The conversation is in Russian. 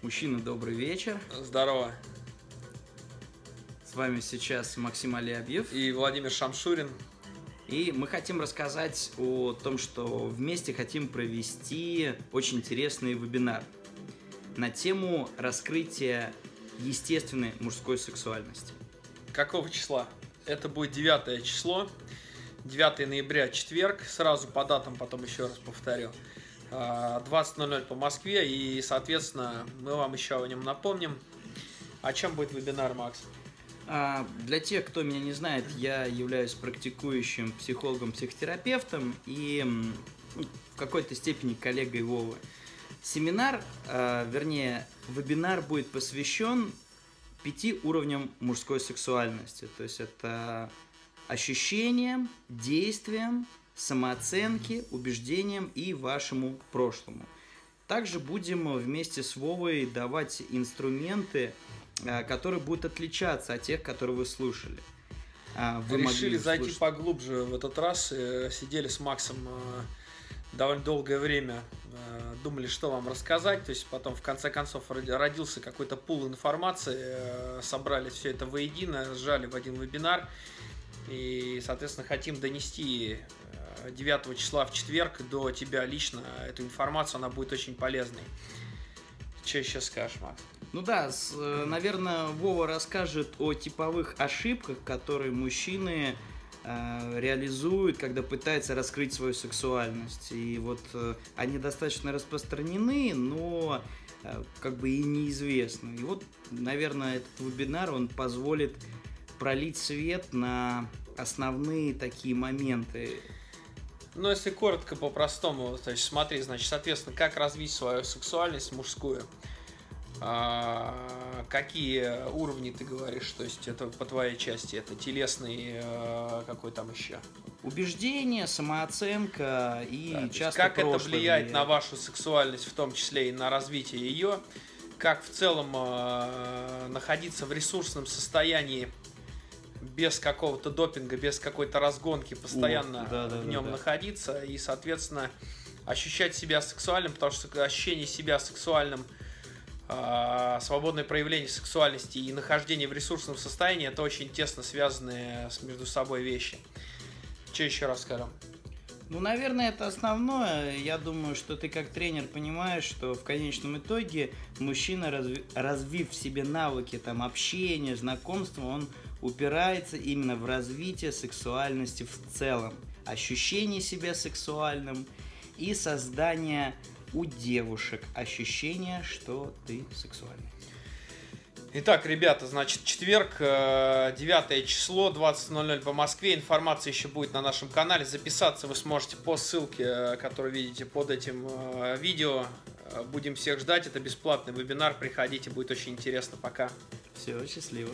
Мужчина, добрый вечер. Здорово. С вами сейчас Максим Алиабьев. И Владимир Шамшурин. И мы хотим рассказать о том, что вместе хотим провести очень интересный вебинар на тему раскрытия естественной мужской сексуальности. Какого числа? Это будет 9 число, 9 ноября, четверг, сразу по датам потом еще раз повторю. 20.00 по Москве, и, соответственно, мы вам еще о нем напомним. О чем будет вебинар, Макс? А, для тех, кто меня не знает, я являюсь практикующим психологом-психотерапевтом и ну, в какой-то степени коллегой Вовы. Семинар, а, вернее, вебинар будет посвящен пяти уровням мужской сексуальности. То есть это ощущениям, действиям, самооценке, убеждениям и вашему прошлому. Также будем вместе с Вовой давать инструменты, э, которые будут отличаться от тех, которые вы слушали. А, вы Решили зайти слушать. поглубже в этот раз. Э, сидели с Максом э, довольно долгое время, думали, что вам рассказать. То есть потом, в конце концов, родился какой-то пул информации, собрали все это воедино, сжали в один вебинар. И, соответственно, хотим донести 9 числа в четверг до тебя лично эту информацию, она будет очень полезной. Что еще скажешь, Макс? Ну да, с, э, наверное, Вова расскажет о типовых ошибках, которые мужчины э, реализуют, когда пытаются раскрыть свою сексуальность. И вот э, они достаточно распространены, но э, как бы и неизвестны. И вот, наверное, этот вебинар, он позволит пролить свет на основные такие моменты ну, если коротко, по-простому, то есть смотри, значит, соответственно, как развить свою сексуальность мужскую, а, какие уровни ты говоришь, то есть это по твоей части, это телесный, а, какой там еще? Убеждение, самооценка и да, часто Как это влияет на вашу сексуальность, в том числе и на развитие ее, как в целом а, находиться в ресурсном состоянии без какого-то допинга, без какой-то разгонки постоянно О, да, да, в нем да, да. находиться и, соответственно, ощущать себя сексуальным, потому что ощущение себя сексуальным, э, свободное проявление сексуальности и нахождение в ресурсном состоянии это очень тесно связанные между собой вещи. Что еще расскажем? Ну, наверное, это основное. Я думаю, что ты как тренер понимаешь, что в конечном итоге мужчина, разви развив в себе навыки там, общения, знакомства, он упирается именно в развитие сексуальности в целом, ощущение себя сексуальным и создание у девушек ощущения, что ты сексуальный. Итак, ребята, значит, четверг, 9 э, число, 20.00 по Москве. Информация еще будет на нашем канале. Записаться вы сможете по ссылке, э, которую видите под этим э, видео. Будем всех ждать. Это бесплатный вебинар. Приходите, будет очень интересно. Пока. Все, счастливо.